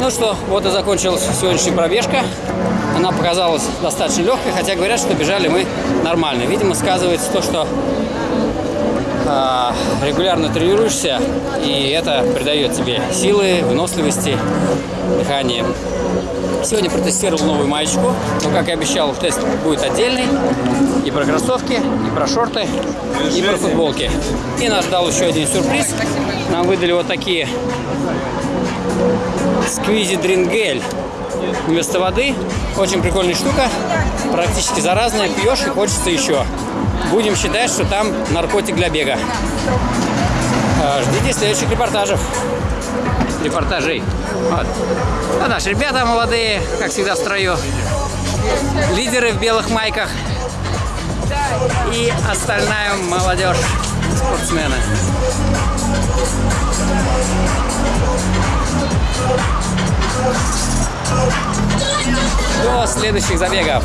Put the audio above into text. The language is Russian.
Ну что, вот и закончилась сегодняшняя пробежка. Она показалась достаточно легкой, хотя говорят, что бежали мы нормально. Видимо, сказывается то, что э, регулярно тренируешься, и это придает тебе силы, выносливости, дыхания. Сегодня протестировал новую маечку, но, как и обещал, тест будет отдельный. И про кроссовки, и про шорты, и про футболки. И нас ждал еще один сюрприз. Нам выдали вот такие сквизи дрингель вместо воды. Очень прикольная штука, практически заразная. Пьешь и хочется еще. Будем считать, что там наркотик для бега. А, Ждите следующих репортажев. Репортажей. Вот. А наши ребята молодые, как всегда в строю. Лидеры в белых майках. И остальная молодежь, спортсмены. До следующих забегов.